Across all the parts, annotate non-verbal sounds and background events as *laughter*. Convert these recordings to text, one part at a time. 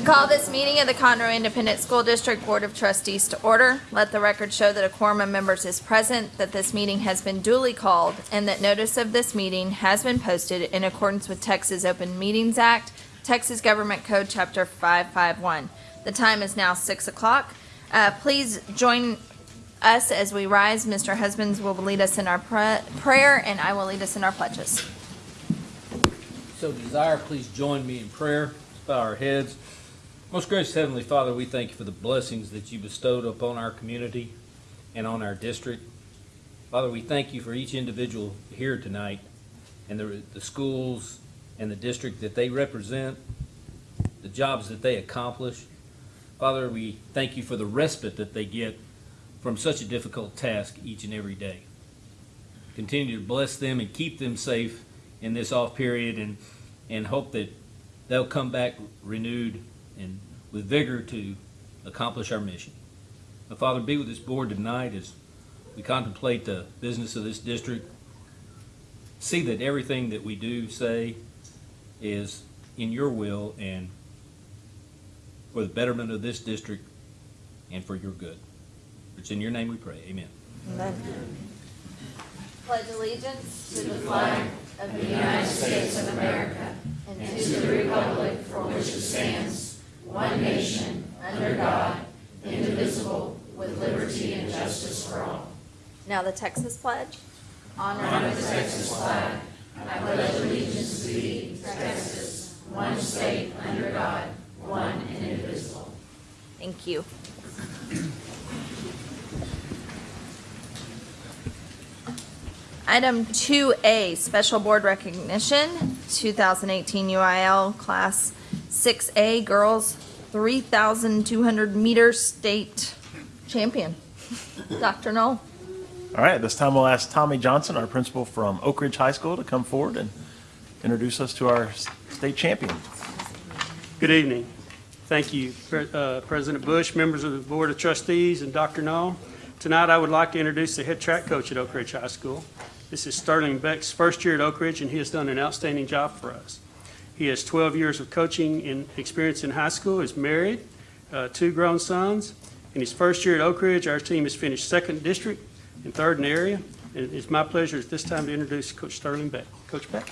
I call this meeting of the Conroe Independent School District Board of Trustees to order. Let the record show that a quorum of members is present, that this meeting has been duly called, and that notice of this meeting has been posted in accordance with Texas Open Meetings Act, Texas Government Code, Chapter 551. The time is now 6 o'clock. Uh, Please join us as we rise. Mr. Husbands will lead us in our pra- prayer, and I will lead us in our pledges. So desire, please join me in prayer. Bow our heads. Most gracious Heavenly Father, we thank you for the blessings that you bestowed upon our community and on our district. Father, we thank you for each individual here tonight and the, the schools and the district that they represent, the jobs that they accomplish. Father, we thank you for the respite that they get from such a difficult task each and every day. Continue to bless them and keep them safe in this off period and, and hope that they'll come back renewed with vigor to accomplish our mission. Now, Father, be with this board tonight as we contemplate the business of this district. See that everything that we do say is in your will and for the betterment of this district and for your good. It's in your name we pray. Amen. Pledge allegiance to the flag of the United States of America and to the republic for which it stands, one nation, under God, indivisible, with liberty and justice for all. Now the Texas pledge. Honor the Texas flag. I pledge allegiance to thee, Texas, one state, under God, one and indivisible. Thank you. Item 2A, Special Board Recognition, 2018 UIL Class 6A Girls 3,200 Meter State Champion. Dr. Knoll? All right, this time we'll ask Tommy Johnson, our principal from Oak Ridge High School, to come forward and introduce us to our state champion. Good evening. Thank you, uh, President Bush, members of the Board of Trustees, and Dr. Knoll. Tonight, I would like to introduce the head track coach at Oak Ridge High School. This is Sterling Beck's first year at Oak Ridge, and he has done an outstanding job for us. He has 12 years of coaching and experience in high school, is married, uh, two grown sons. In his first year at Oak Ridge, our team has finished second district and third in the area. And it's my pleasure at this time to introduce Coach Sterling Beck. Coach Beck?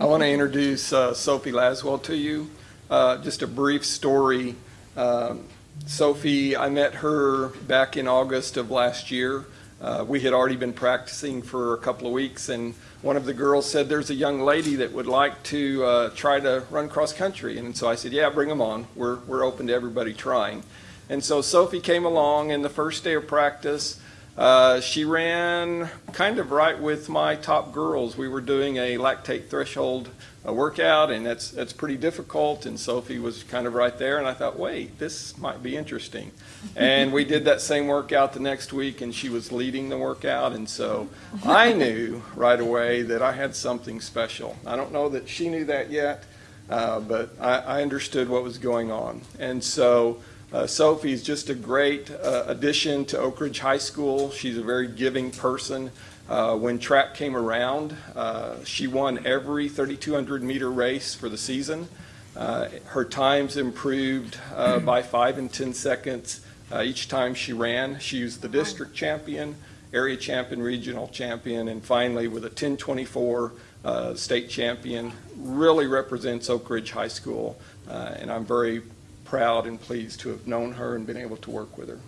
I want to introduce uh, Sophie Laswell to you. Uh, Just a brief story. Um, Sophie, I met her back in August of last year. Uh, We had already been practicing for a couple of weeks, and one of the girls said, there's a young lady that would like to uh, try to run cross-country. And so I said, yeah, bring them on. We're, we're open to everybody trying. And so Sophie came along, and the first day of practice, uh, she ran kind of right with my top girls. We were doing a lactate threshold uh, workout, and that's that's pretty difficult. And Sophie was kind of right there, and I thought, wait, this might be interesting. *laughs* And we did that same workout the next week, and she was leading the workout, and so I *laughs* knew right away that I had something special. I don't know that she knew that yet, uh, but I, I understood what was going on, and so. Uh, Sophie's just a great uh, addition to Oak Ridge High School. She's a very giving person. Uh, when track came around, uh, she won every 3,200 meter race for the season. Uh, her times improved uh, by five and 10 seconds uh, each time she ran. She was the district champion, area champion, regional champion, and finally with a 1024 uh, state champion. Really represents Oak Ridge High School, uh, and I'm very proud and pleased to have known her and been able to work with her.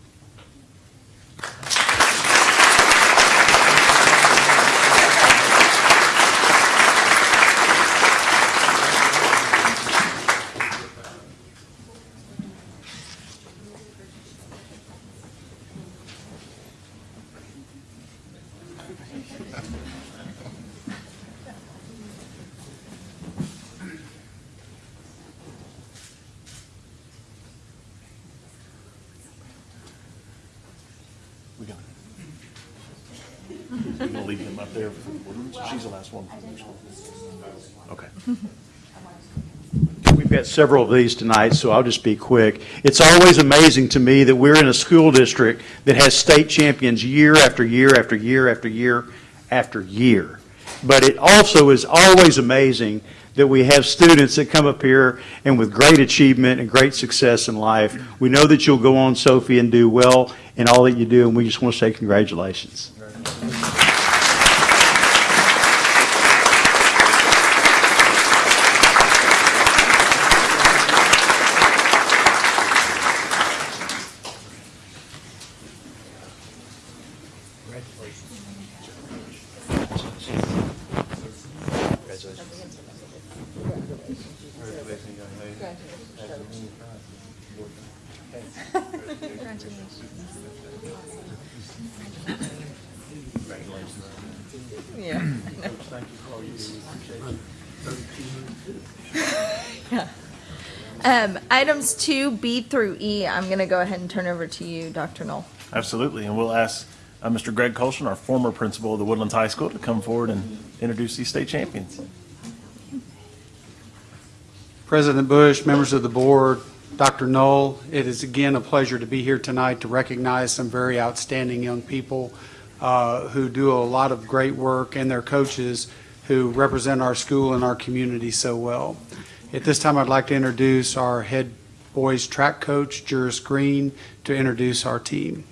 We gonna we gonna leave him up there for the board. She's the last one. Okay. *laughs* We've got several of these tonight, so I'll just be quick. It's always amazing to me that we're in a school district that has state champions year after year after year after year after year. But it also is always amazing that we have students that come up here and with great achievement and great success in life. We know that you'll go on, Sophie, and do well in all that you do, and we just want to say congratulations. Yeah. Um, items two B through E, I'm gonna go ahead and turn over to you, Dr. Knoll. Absolutely, and we'll ask uh, Mr. Greg Colson, our former principal of the Woodlands High School, to come forward and introduce these state champions. President Bush, members of the board, Dr. Knoll, it is again a pleasure to be here tonight to recognize some very outstanding young people uh, who do a lot of great work and their coaches who represent our school and our community so well. At this time, I'd like to introduce our head boys track coach, Juris Green, to introduce our team.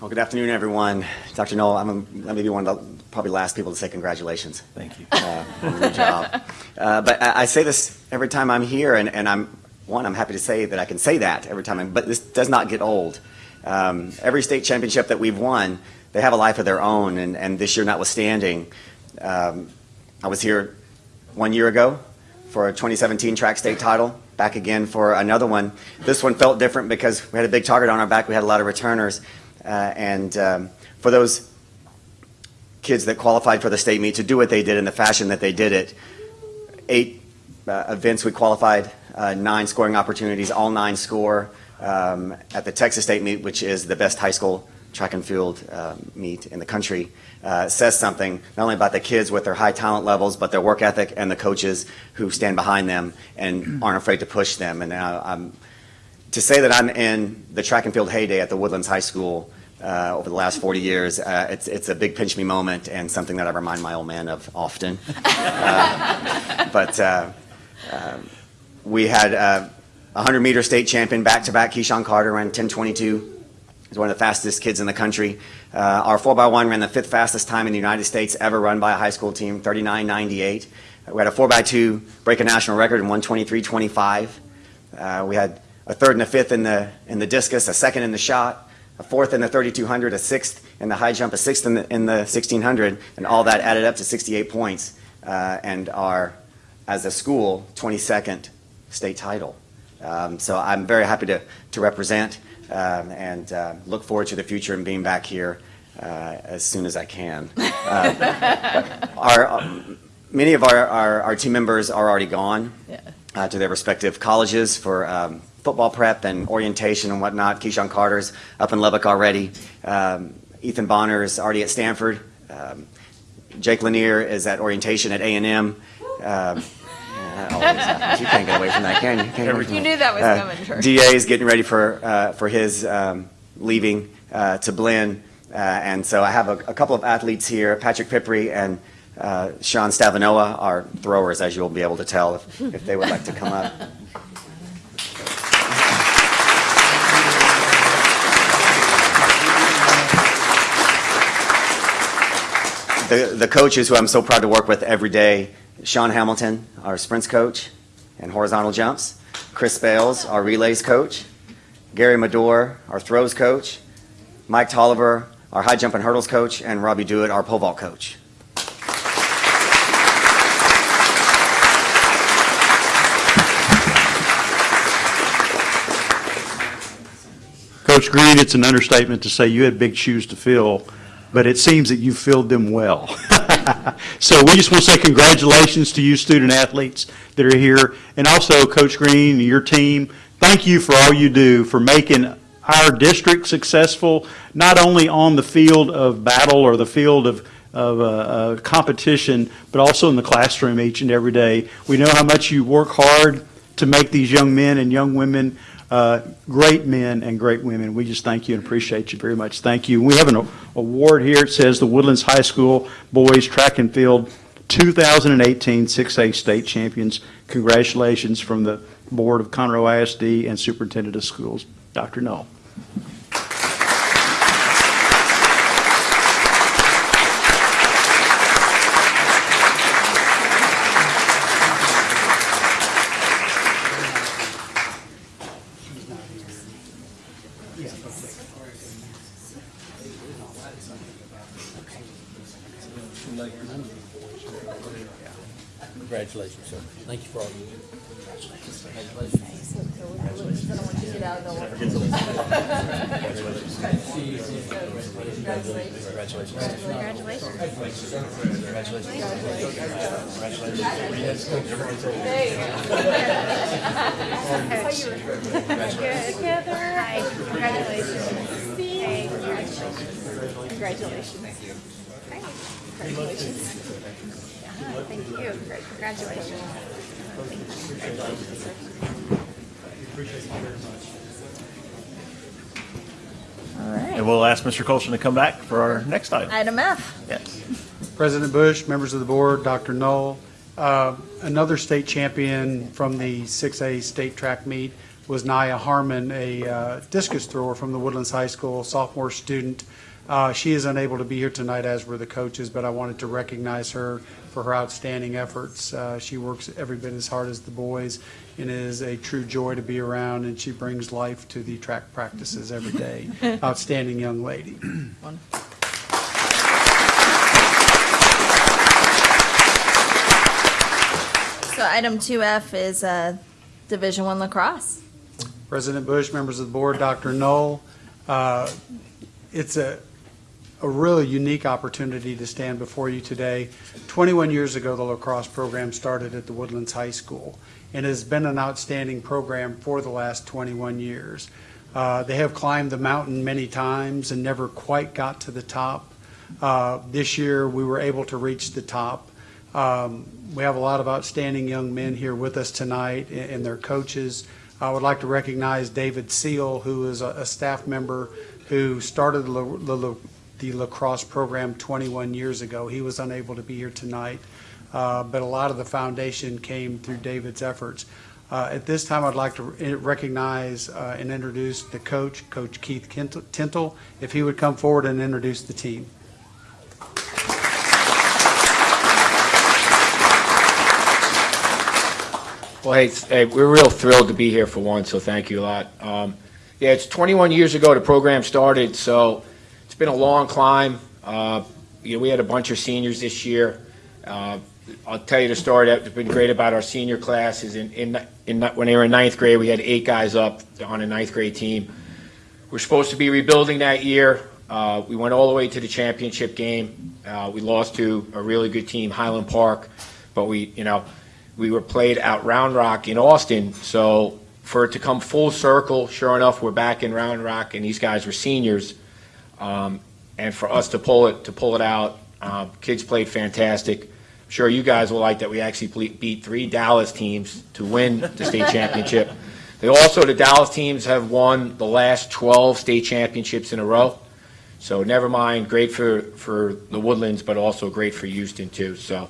Well, good afternoon, everyone. Dr. Noel, I'm I'm maybe one of the probably last people to say congratulations Thank you. uh, on your job. Uh, But I I say this every time I'm here, and and I'm, one, I'm happy to say that I can say that every time, I'm- but this does not get old. Um, Every state championship that we've won, they have a life of their own, and and this year notwithstanding, um, I was here one year ago for a 2017 track state title, back again for another one. This one felt different because we had a big target on our back, we had a lot of returners, uh, and um, for those kids that qualified for the state meet to do what they did in the fashion that they did it. Eight uh, events we qualified, nine scoring opportunities, all nine score um, at the Texas State meet, which is the best high school track and field um, meet in the country. Uh, says something not only about the kids with their high talent levels, but their work ethic and the coaches who stand behind them and *clears throat* aren't afraid to push them. And uh, I'm to say that I'm in the track and field heyday at the Woodlands High School uh, over the last 40 years, uh, it's, it's a big pinch me moment and something that I remind my old man of often. *laughs* Uh, but uh, um, we had uh, a 100 meter state champion back to back, Keyshawn Carter, ran 1022. He's one of the fastest kids in the country. Uh, our 4x1 ran the fifth fastest time in the United States ever run by a high school team, 39.98. We had a 4x2 break a national record in 123.25. Uh, we had a third and a fifth in the in the discus, a second in the shot, a fourth in the 3200, a sixth in the high jump, a sixth in the, in the 1600, and all that added up to 68 points, uh, and our, as a school, 22nd state title. Um, so I'm very happy to to represent, um, and uh, look forward to the future and being back here uh, as soon as I can. Uh, *laughs* our um, many of our, our, our team members are already gone Yeah. uh, to their respective colleges for um, football prep and orientation and whatnot. Keyshawn Carter's up in Lubbock already. Um, Ethan Bonner is already at Stanford. Um, Jake Lanier is at orientation at A&M. Yeah, that always happens. You can't get away from that, can you? Can't get away from You knew that was Uh, coming, Troy. DA is getting ready for, uh, for his um, leaving uh, to Blinn. Uh, and so I have a, a couple of athletes here, Patrick Pipri and uh, Sean Stavanoa are throwers, as you'll be able to tell if, if they would like to come up. The, the coaches who I'm so proud to work with every day, Sean Hamilton, our sprints coach and horizontal jumps, Chris Bales, our relays coach, Gary Madore, our throws coach, Mike Tolliver, our high jump and hurdles coach, and Robbie Dewitt, our pole vault coach. Coach Green, it's an understatement to say you had big shoes to fill, but it seems that you filled them well. *laughs* *laughs* So we just want to say congratulations to you student athletes that are here, and also Coach Green and your team. Thank you for all you do for making our district successful, not only on the field of battle or the field of, of uh, uh, competition, but also in the classroom each and every day. We know how much you work hard to make these young men and young women Uh, Great men and great women. We just thank you and appreciate you very much. Thank you. We have an award here. It says the Woodlands High School Boys Track and Field 2018 6A State Champions. Congratulations from the Board of Conroe ISD and Superintendent of Schools, Dr. Knoll. Congratulations, sir. Thank you for all you do. Heather. Hi. Congratulations. Hey, congratulations. Congratulations. Hi. Congratulations. Yeah, thank you. Great. Congratulations. All right. And we'll ask Mr. Colson to come back for our next item. Item F. Yes. President Bush, members of the board, Dr. Knoll, uh, another state champion from the 6A state track meet was Naya Harmon, a uh, discus thrower from the Woodlands High School, sophomore student. Uh, She is unable to be here tonight, as were the coaches, but I wanted to recognize her for her outstanding efforts. Uh, She works every bit as hard as the boys and is a true joy to be around, and she brings life to the track practices every day. *laughs* Outstanding young lady. So item two F is, uh, Division One lacrosse. President Bush, members of the board, Dr. Knoll, uh, it's a, a really unique opportunity to stand before you today. 21 years ago, the lacrosse program started at the Woodlands High School and has been an outstanding program for the last 21 years. Uh, They have climbed the mountain many times and never quite got to the top. Uh, This year, we were able to reach the top. Um, We have a lot of outstanding young men here with us tonight and and their coaches. I would like to recognize David Seal, who is a a staff member who started the the the lacrosse program 21 years ago. He was unable to be here tonight, uh, but a lot of the foundation came through David's efforts. Uh, At this time, I'd like to recognize uh, and introduce the coach, Coach Keith Tintle, if he would come forward and introduce the team. Well, hey, hey, we're real thrilled to be here for one, so thank you a lot. Um, Yeah, it's 21 years ago the program started, so been a long climb. Uh, You know, we had a bunch of seniors this year. Uh, I'll tell you the story that's been great about our senior class is in, in, in, when they were in ninth grade, we had eight guys up on a ninth grade team. We're supposed to be rebuilding that year. Uh, We went all the way to the championship game. Uh, We lost to a really good team, Highland Park, but we, you know, we were played out Round Rock in Austin, so for it to come full circle, sure enough, we're back in Round Rock, and these guys were seniors. Um, and for us to pull it, to pull it out, uh, kids played fantastic. I'm Sure, you guys will like that we actually beat three Dallas teams to win the state *laughs* championship. They also, the Dallas teams have won the last 12 state championships in a row. So never mind, great for, for the Woodlands, but also great for Houston too, so.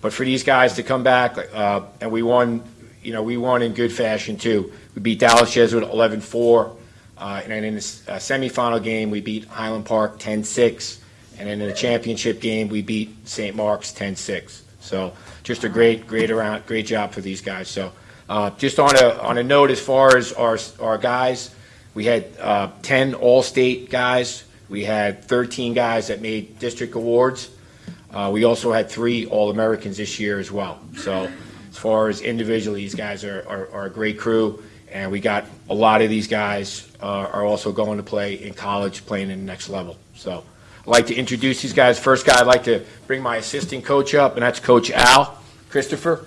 But for these guys to come back, uh, and we won, you know, we won in good fashion too. We beat Dallas Jesuit 11-4, uh, and then in the uh, semifinal game, we beat Highland Park 10-6, and then in the championship game, we beat St. Mark's 10-6. So just a great, great around, great job for these guys. So uh, just on a, on a note, as far as our, our guys, we had uh, 10 All-State guys. We had 13 guys that made district awards. Uh, We also had three All-Americans this year as well. So as far as individually, these guys are, are, are a great crew. And we got, a lot of these guys uh, are also going to play in college, playing in the next level. So I'd like to introduce these guys. First guy, I'd like to bring my assistant coach up, and that's Coach Al Christopher.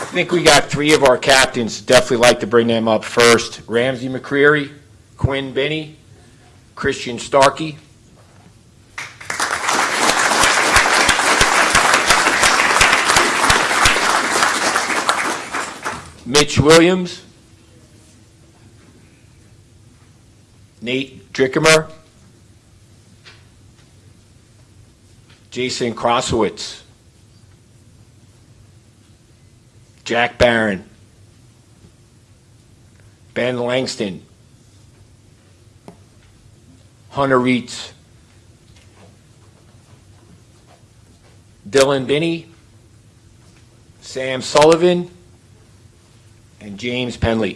I think we got three of our captains, definitely like to bring them up first. Ramsey McCreary, Quinn Binney, Christian Starkey. Mitch Williams. Nate Drickemer. Jason Crossowitz. Jack Barron. Ben Langston. Hunter Reitz. Dylan Binney. Sam Sullivan. And James Penley.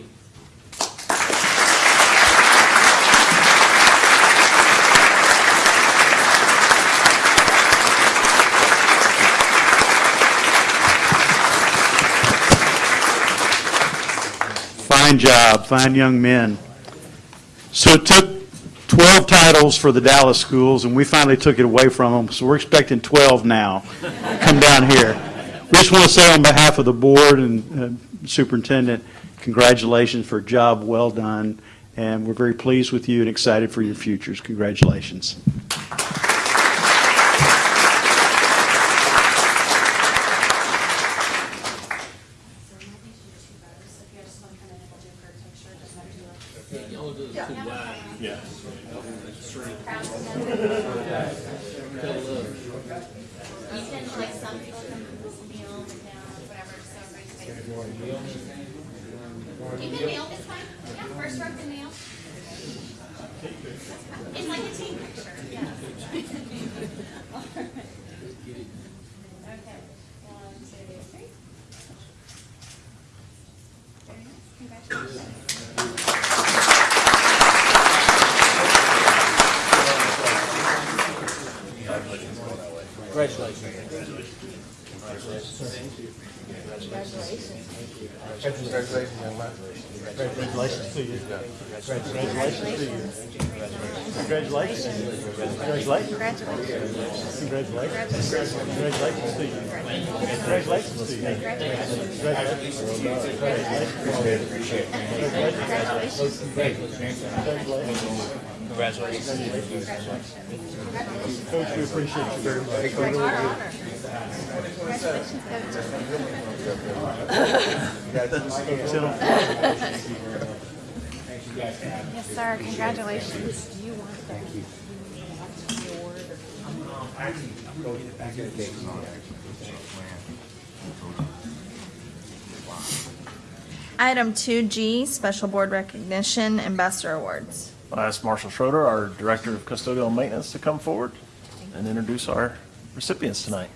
Fine job, fine young men. So it took 12 titles for the Dallas schools, and we finally took it away from them, so we're expecting 12 now. Come down here. We just want to say on behalf of the board and uh, superintendent, congratulations for a job well done, and we're very pleased with you and excited for your futures. Congratulations. You can, like, some people can kneel down, whatever, so everybody's face. You can kneel, it's fine. Yeah, first row can kneel. It's like a team picture, yeah. Okay, one, two, three. Very nice, congratulations. Congratulations to you. Congratulations to you. Congratulations. Congratulations. Congratulations. Congratulations to you. Congratulations to you. Coach, we appreciate you very much. Congratulations, Coach. Sit on- Yes, sir, congratulations. Do you want that? Item 2G, Special Board Recognition Ambassador Awards. I'll ask Marshall Schroeder, our Director of Custodial Maintenance, to come forward and introduce our recipients tonight.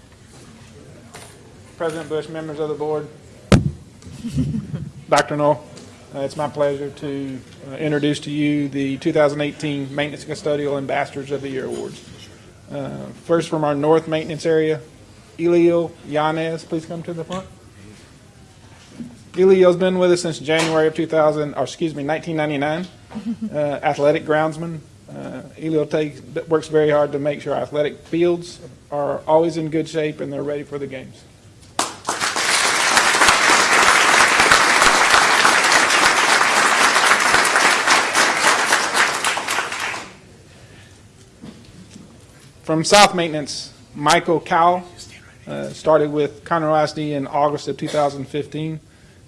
President Bush, members of the board, *laughs* Dr. Knoll, uh, it's my pleasure to uh, introduce to you the 2018 Maintenance Custodial Ambassadors of the Year Awards. Uh, First from our north maintenance area, Elio Yanez, please come to the front. Elio's been with us since January of 2000, or excuse me, 1999. *laughs* Uh, Athletic groundsman. Uh, Elio takes, works very hard to make sure athletic fields are always in good shape and they're ready for the games. From South Maintenance, Michael Cowell, uh, started with Conroe ISD in August of 2015.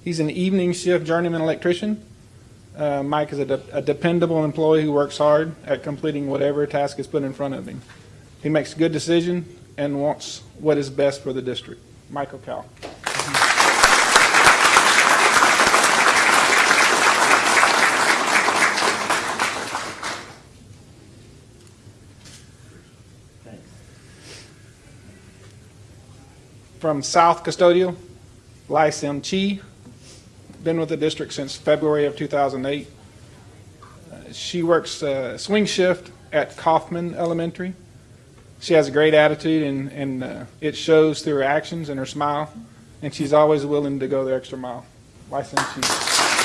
He's an evening shift journeyman electrician. Uh, Mike is a, de- a dependable employee who works hard at completing whatever task is put in front of him. He makes good decisions and wants what is best for the district. Michael Cowell. From South Custodial, Lai Sim Chi, been with the district since February of 2008. Uh, She works uh, swing shift at Kaufman Elementary. She has a great attitude, and, and uh, it shows through her actions and her smile, and she's always willing to go the extra mile. Lai Sim Chi.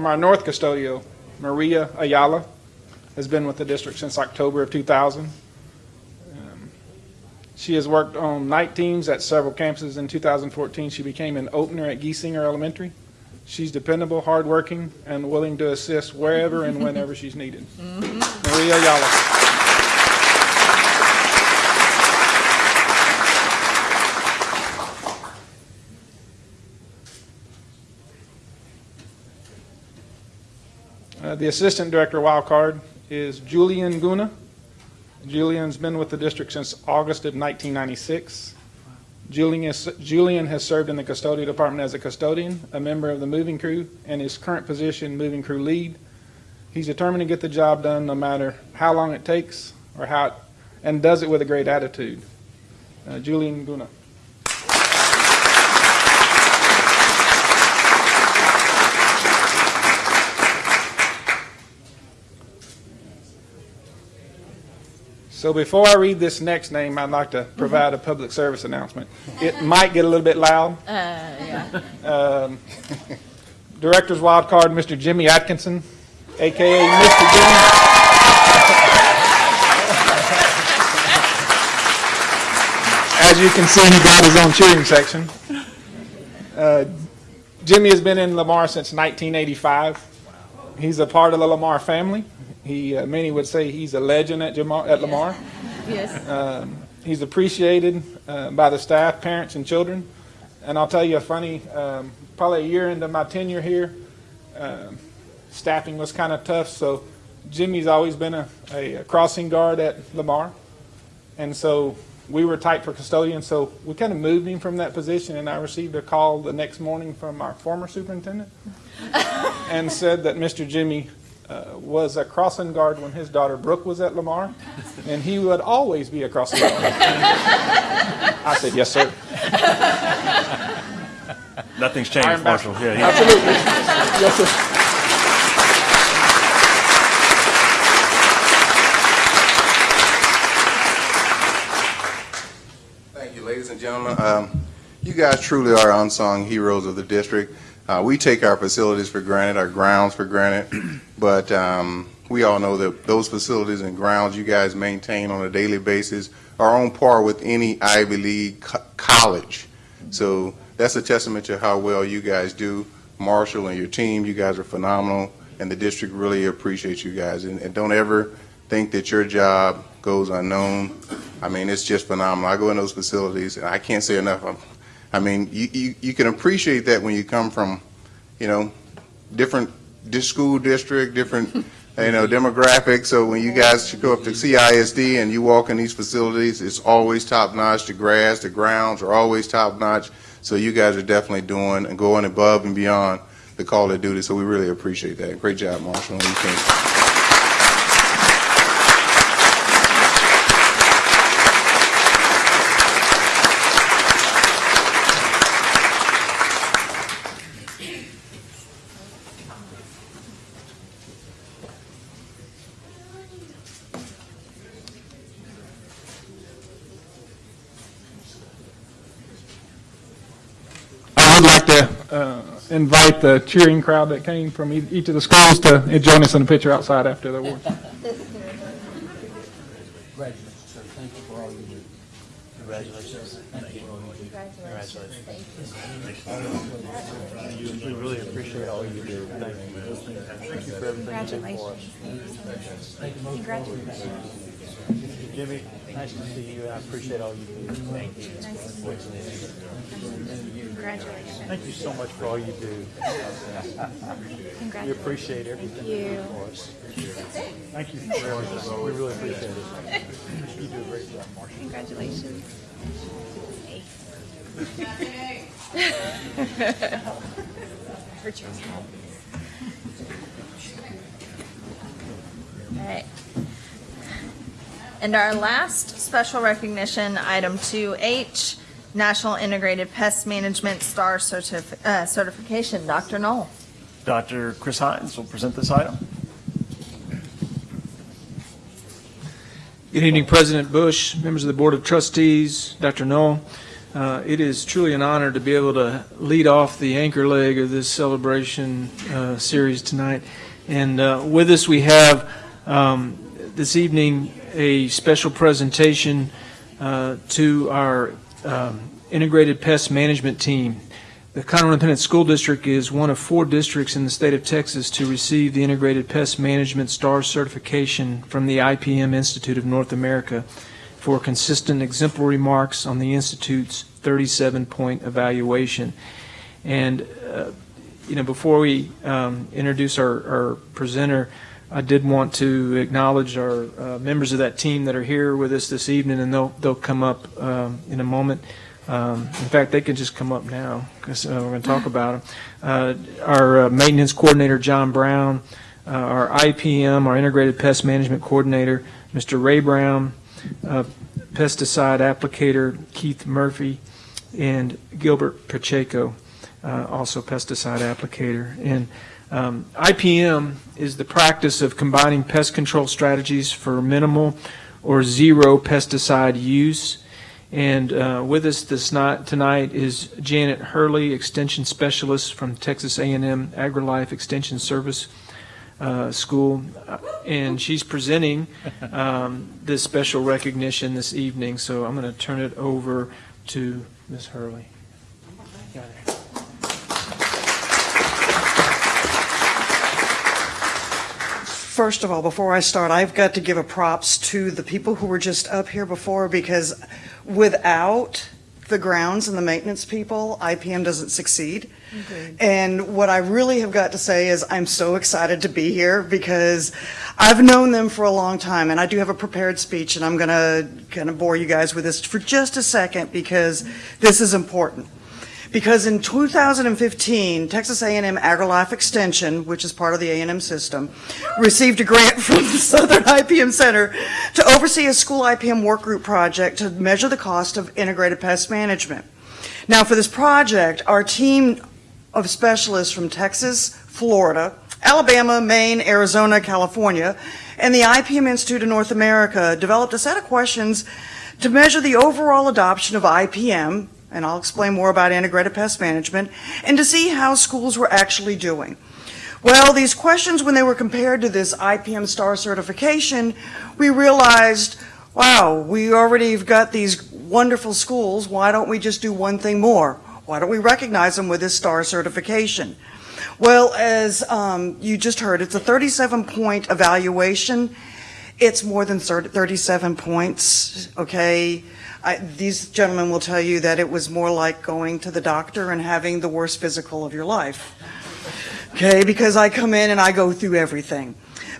From our North Custodial, Maria Ayala has been with the district since October of 2000. Um, She has worked on night teams at several campuses. In 2014, she became an opener at Giesinger Elementary. She's dependable, hardworking, and willing to assist wherever and whenever she's needed. Maria Ayala. The Assistant Director Wild Card is Julian Guna. Julian's been with the district since August of 1996. Julian is- Julian has served in the custodial department as a custodian, a member of the moving crew, and his current position, moving crew lead. He's determined to get the job done no matter how long it takes or how, it- and does it with a great attitude. Uh, Julian Guna. So before I read this next name, I'd like to provide a public service announcement. It might get a little bit loud. Uh, yeah. Um, *laughs* Director's wild card, Mr. Jimmy Atkinson, AKA Mr. Jimmy. *laughs* As you can see, he got his own cheering section. Uh, Jimmy has been in Lamar since 1985. He's a part of the Lamar family. He, uh, many would say he's a legend at Jamar, at Lamar. Yes. *laughs* Um, he's appreciated uh, by the staff, parents, and children. And I'll tell you a funny, um, probably a year into my tenure here, um, staffing was kind of tough. So Jimmy's always been a, a crossing guard at Lamar. And so we were tight for custodian. So we kind of moved him from that position. And I received a call the next morning from our former superintendent *laughs* and said that Mr. Jimmy uh, was a crossing guard when his daughter Brooke was at Lamar, and he would always be a crossing guard. I said, yes, sir. Nothing's changed, Iron Master. Marshall. Yeah, he- Absolutely. Yes, sir. Thank you, ladies and gentlemen. Um, You guys truly are unsung heroes of the district. Uh, We take our facilities for granted, our grounds for granted, *clears throat* but um, we all know that those facilities and grounds you guys maintain on a daily basis are on par with any Ivy League co- college. So that's a testament to how well you guys do. Marshall and your team, you guys are phenomenal, and the district really appreciates you guys. And and don't ever think that your job goes unknown. I mean, it's just phenomenal. I go in those facilities, and I can't say enough. I'm- I mean, you, you, you can appreciate that when you come from, you know, different dis- school district, different, you know, mm-hmm. demographics. So when you guys go up to mm-hmm. CISD and you walk in these facilities, it's always top notch. The grass, the grounds are always top notch. So you guys are definitely doing and going above and beyond the call of duty. So we really appreciate that. Great job, Marshall. and your team. I would like to uh, invite the cheering crowd that came from each of the schools to join us in a picture outside after the awards. Congratulations, sir. Thank you for all you do. Congratulations. Thank you for all you do. We really appreciate all you do. Thank you. Thank you for everything you do for us. Congratulations. Jimmy, nice to see you, and I appreciate all you do. Thank you. Congratulations. Thank you so much for all you do. We appreciate everything you do for us. Thank you for everything. We really appreciate it. You do a great job, Marshall. Congratulations. *laughs* Richard. All right. And our last special recognition, item 2H, National Integrated Pest Management Star Certif- uh, Certification. Dr. Knoll. Dr. Chris Hines will present this item. Good evening, President Bush, members of the Board of Trustees, Dr. Knoll. Uh, It is truly an honor to be able to lead off the anchor leg of this celebration uh, series tonight. And uh, with us, we have um, this evening a special presentation uh, to our um, Integrated Pest Management Team. The Conroe Independent School District is one of four districts in the state of Texas to receive the Integrated Pest Management STAR certification from the IPM Institute of North America for consistent exemplary marks on the Institute's 37-point evaluation. And, uh, you know, before we um, introduce our our presenter, I did want to acknowledge our uh, members of that team that are here with us this evening, and they'll, they'll come up um, in a moment. Um, In fact, they can just come up now, because we're going to talk *laughs* about them. Our uh, maintenance coordinator, John Brown, uh, our IPM, our integrated pest management coordinator, Mr. Ray Brown, uh, pesticide applicator Keith Murphy, and Gilbert Pacheco, uh, also pesticide applicator. And um, IPM is the practice of combining pest control strategies for minimal or zero pesticide use. And uh, with us this night, tonight is Janet Hurley, Extension Specialist from Texas A&M AgriLife Extension Service uh, School, Uh, and she's presenting um, this special recognition this evening. So I'm going to turn it over to Ms. Hurley. First of all, before I start, I've got to give a props to the people who were just up here before because without the grounds and the maintenance people, IPM doesn't succeed. And what I really have got to say is I'm so excited to be here because I've known them for a long time and I do have a prepared speech and I'm going to kind of bore you guys with this for just a second because this is important. Because in 2015, Texas A&M AgriLife Extension, which is part of the A&M system, received a grant *laughs* from the Southern IPM Center to oversee a school IPM work group project to measure the cost of integrated pest management. Now, for this project, our team of specialists from Texas, Florida, Alabama, Maine, Arizona, California, and the IPM Institute of North America developed a set of questions to measure the overall adoption of IPM, and I'll explain more about integrated pest management, and to see how schools were actually doing. Well, these questions, when they were compared to this IPM STAR certification, we realized, wow, we already have got these wonderful schools. Why don't we just do one thing more? Why don't we recognize them with this STAR certification? Well, as um, you just heard, it's a 37-point evaluation. It's more than 30 37 points, okay? I, these gentlemen will tell you that it was more like going to the doctor and having the worst physical of your life. Okay, because I come in and I go through everything.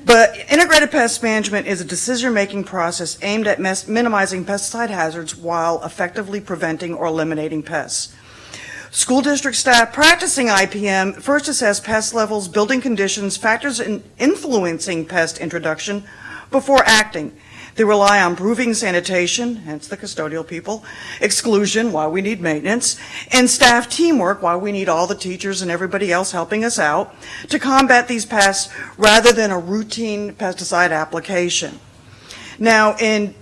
But integrated pest management is a decision-making process aimed at minimizing pesticide hazards while effectively preventing or eliminating pests. School district staff practicing IPM first assess pest levels, building conditions, factors in influencing pest introduction before acting. They rely on proving sanitation, hence the custodial people, exclusion, why we need maintenance, and staff teamwork, why we need all the teachers and everybody else helping us out to combat these pests rather than a routine pesticide application. Now, in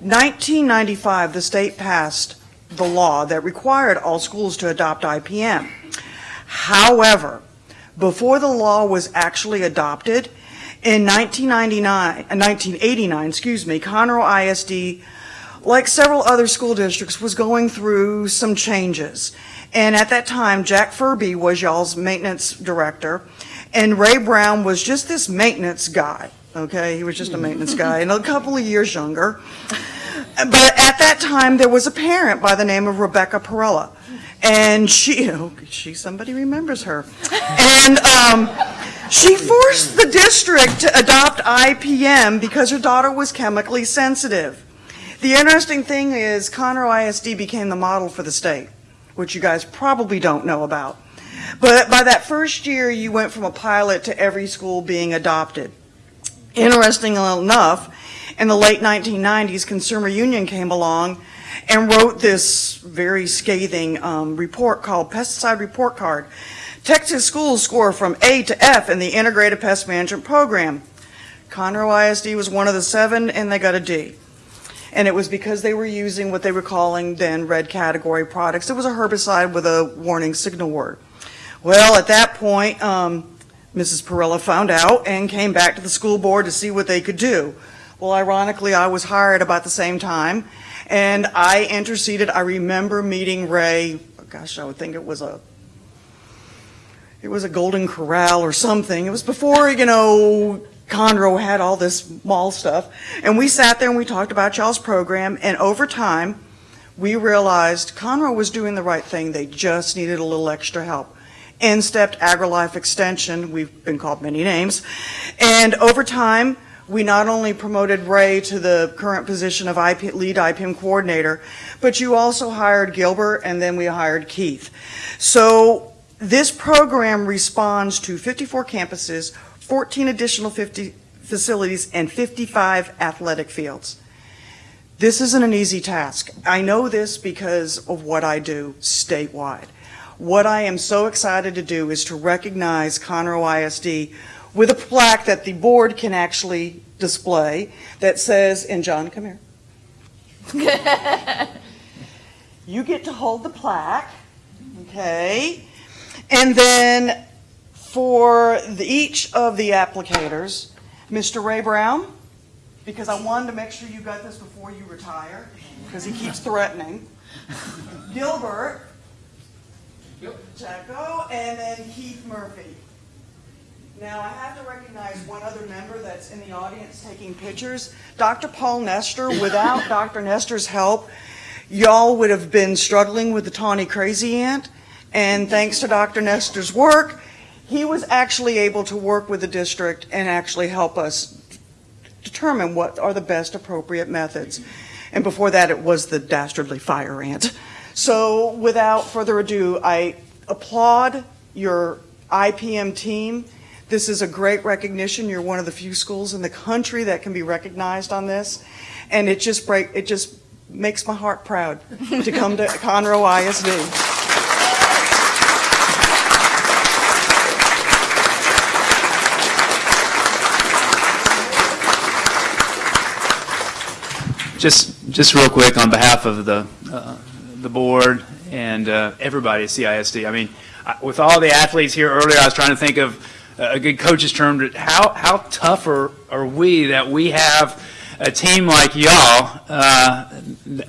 1995, the state passed the law that required all schools to adopt IPM. However, before the law was actually adopted, in 1999, uh, 1989, excuse me, Conroe ISD, like several other school districts, was going through some changes. And at that time, Jack Furby was y'all's maintenance director, and Ray Brown was just this maintenance guy, okay? He was just a maintenance *laughs* guy, and a couple of years younger. But at that time, there was a parent by the name of Rebecca Perella. And she, *laughs* oh, she, somebody remembers her. And um, she forced the district to adopt IPM because her daughter was chemically sensitive. The interesting thing is Conroe ISD became the model for the state, which you guys probably don't know about. But by that first year, you went from a pilot to every school being adopted. Interestingly enough, in the late 1990s, Consumer Union came along and wrote this very scathing um, report called Pesticide Report Card. Texas schools score from A to F in the Integrated Pest Management Program. Conroe ISD was one of the seven, and they got a D. And it was because they were using what they were calling then red category products. It was a herbicide with a warning signal word. Well, at that point, um, Mrs. Perella found out and came back to the school board to see what they could do. Well, ironically, I was hired about the same time, and I interceded. I remember meeting Ray, gosh, I would think it was a it was a Golden Corral or something. It was before, you know, Conroe had all this mall stuff. And we sat there and we talked about y'all's program, and over time, we realized Conroe was doing the right thing. They just needed a little extra help. In stepped AgriLife Extension, we've been called many names. And over time, we not only promoted Ray to the current position of IP, lead IPM coordinator, but you also hired Gilbert and then we hired Keith. So this program responds to 54 campuses, 14 additional 50 facilities, and 55 athletic fields. This isn't an easy task. I know this because of what I do statewide. What I am so excited to do is to recognize Conroe ISD with a plaque that the board can actually display that says, and John, come here. *laughs* You get to hold the plaque, okay? And then for the, each of the applicators, Mr. Ray Brown, because I wanted to make sure you got this before you retire, because he keeps threatening. *laughs* Gilbert, Chaco, oh, and then Keith Murphy. Now, I have to recognize one other member that's in the audience taking pictures. Dr. Paul Nester, without *coughs* Dr. Nester's help, y'all would have been struggling with the tawny crazy ant. And thanks to Dr. Nester's work, he was actually able to work with the district and actually help us determine what are the best appropriate methods. And before that, it was the dastardly fire ant. So without further ado, I applaud your IPM team. This is a great recognition. You're one of the few schools in the country that can be recognized on this. And it just break, it just makes my heart proud to come to *laughs* Conroe ISD. Just, just real quick, on behalf of the, uh, the board and uh, everybody at CISD, I mean, I- with all the athletes here earlier, I was trying to think of a good coach's term, to- how, how tough are, are we that we have a team like y'all uh,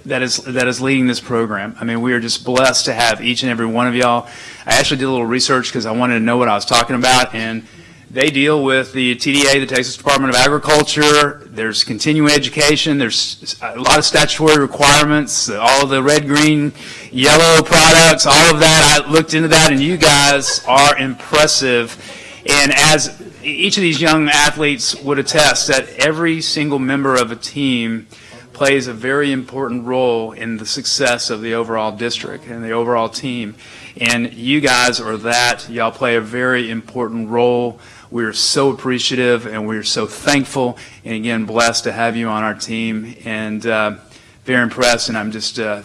that is, that is leading this program? I mean, we are just blessed to have each and every one of y'all. I actually did a little research because I wanted to know what I was talking about, and they deal with the TDA, the Texas Department of Agriculture. There's continuing education. There's a lot of statutory requirements, all the red, green, yellow products, all of that. I looked into that, and you guys are impressive. And as each of these young athletes would attest, that every single member of a team plays a very important role in the success of the overall district and the overall team. And you guys are that. Y'all play a very important role. We're so appreciative and we're so thankful and again blessed to have you on our team and uh, very impressed. And I'm just uh,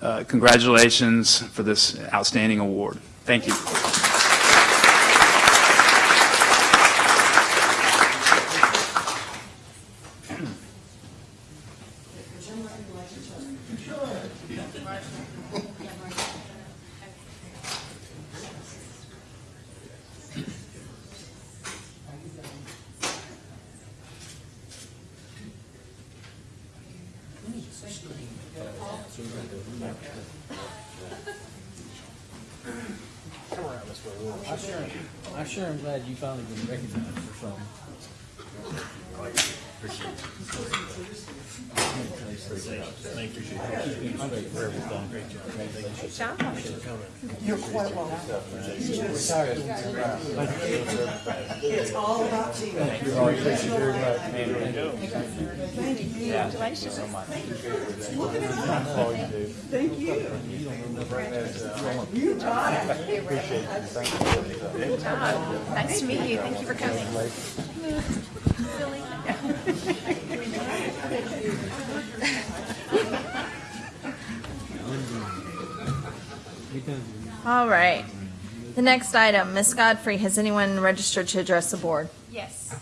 uh, congratulations for this outstanding award. Thank you. Sure am glad you finally been recognized for something. Thank you. Keep being straight for everything. Great job. Congratulations. You're quite welcome. Retired. It's all about team. Thank you. Thank you very much. Thank you. Congratulations. So much. All you do. Thank you. You taught it. Appreciate you. Thank you. Good job. Nice to meet you. Thank you for coming. All right. The next item, Ms. Godfrey, has anyone registered to address the board? Yes.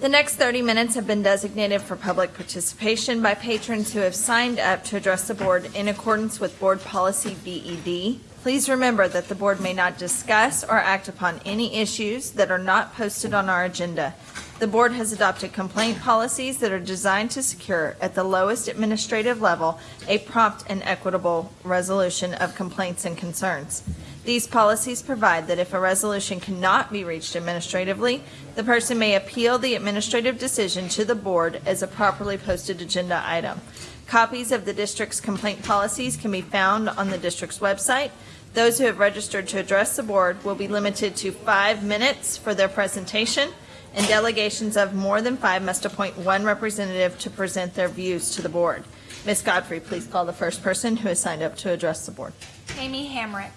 The next 30 minutes have been designated for public participation by patrons who have signed up to address the board in accordance with Board Policy BED. Please remember that the board may not discuss or act upon any issues that are not posted on our agenda. The board has adopted complaint policies that are designed to secure, at the lowest administrative level, a prompt and equitable resolution of complaints and concerns. These policies provide that if a resolution cannot be reached administratively, the person may appeal the administrative decision to the board as a properly posted agenda item. Copies of the district's complaint policies can be found on the district's website. Those who have registered to address the board will be limited to five minutes for their presentation, and delegations of more than five must appoint one representative to present their views to the board. Ms. Godfrey, please call the first person who has signed up to address the board. Amy Hamrick.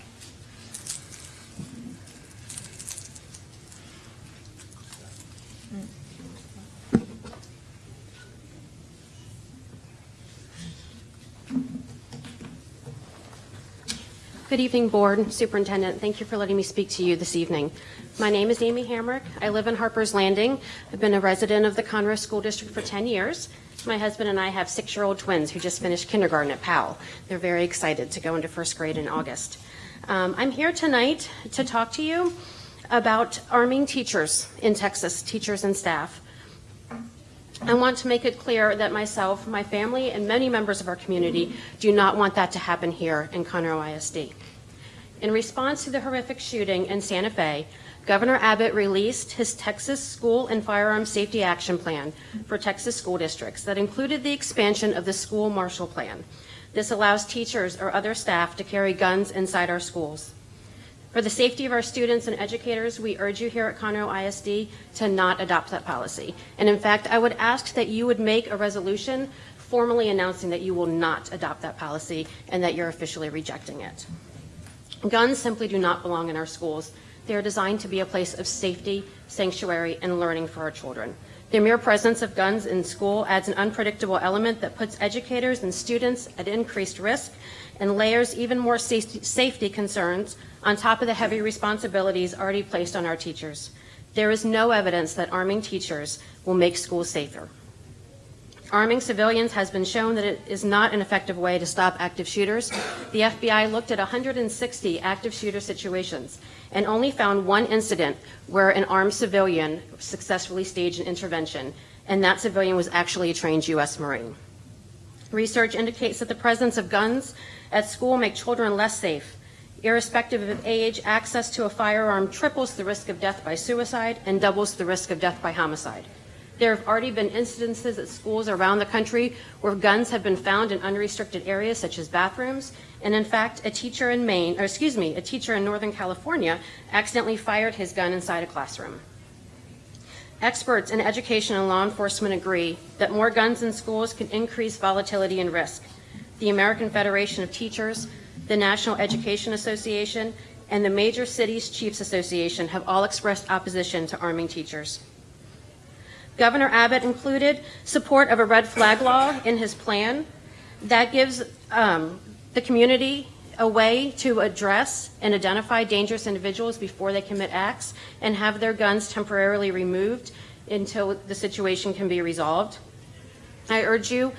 Good evening, Board, Superintendent. Thank you for letting me speak to you this evening. My name is Amy Hamrick. I live in Harper's Landing. I've been a resident of the Conroe School District for 10 years. My husband and I have six-year-old twins who just finished kindergarten at Powell. They're very excited to go into first grade in August. Um, I'm here tonight to talk to you about arming teachers in Texas, teachers and staff. I want to make it clear that myself, my family, and many members of our community do not want that to happen here in Conroe ISD. In response to the horrific shooting in Santa Fe, Governor Abbott released his Texas School and Firearm Safety Action Plan for Texas school districts that included the expansion of the School Marshal Plan. This allows teachers or other staff to carry guns inside our schools. For the safety of our students and educators, we urge you here at Conroe ISD to not adopt that policy. And in fact, I would ask that you would make a resolution formally announcing that you will not adopt that policy and that you're officially rejecting it. Guns simply do not belong in our schools. They are designed to be a place of safety, sanctuary, and learning for our children. The mere presence of guns in school adds an unpredictable element that puts educators and students at increased risk and layers even more safety concerns on top of the heavy responsibilities already placed on our teachers. There is no evidence that arming teachers will make schools safer. Arming civilians has been shown that it is not an effective way to stop active shooters. The FBI looked at 160 active shooter situations and only found one incident where an armed civilian successfully staged an intervention, and that civilian was actually a trained U.S. Marine. Research indicates that the presence of guns at school make children less safe. Irrespective of age, access to a firearm triples the risk of death by suicide and doubles the risk of death by homicide. There have already been incidences at schools around the country where guns have been found in unrestricted areas such as bathrooms. And in fact, a teacher in Maine, or excuse me, a teacher in Northern California accidentally fired his gun inside a classroom. Experts in education and law enforcement agree that more guns in schools can increase volatility and risk. The American Federation of Teachers, the National Education Association, and the Major Cities Chiefs Association have all expressed opposition to arming teachers. Governor Abbott included support of a red flag law in his plan that gives um, the community a way to address and identify dangerous individuals before they commit acts and have their guns temporarily removed until the situation can be resolved. I urge you,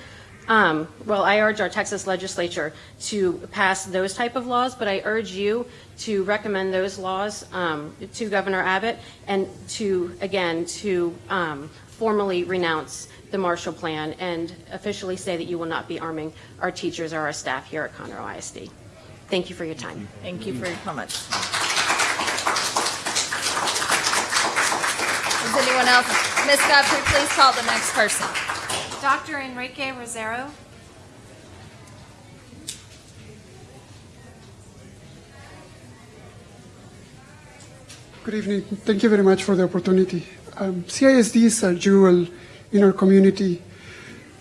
um, well, I urge our Texas legislature to pass those type of laws, but I urge you to recommend those laws um, to Governor Abbott and to, again, to um, formally renounce the Marshal Plan and officially say that you will not be arming our teachers or our staff here at Conroe ISD. Thank you for your time. Thank you for your comments. Does anyone else? Ms. Godfrey, please call the next person. Dr. Enrique Rosero. Good evening. Thank you very much for the opportunity. Um, CISD is a jewel in our community.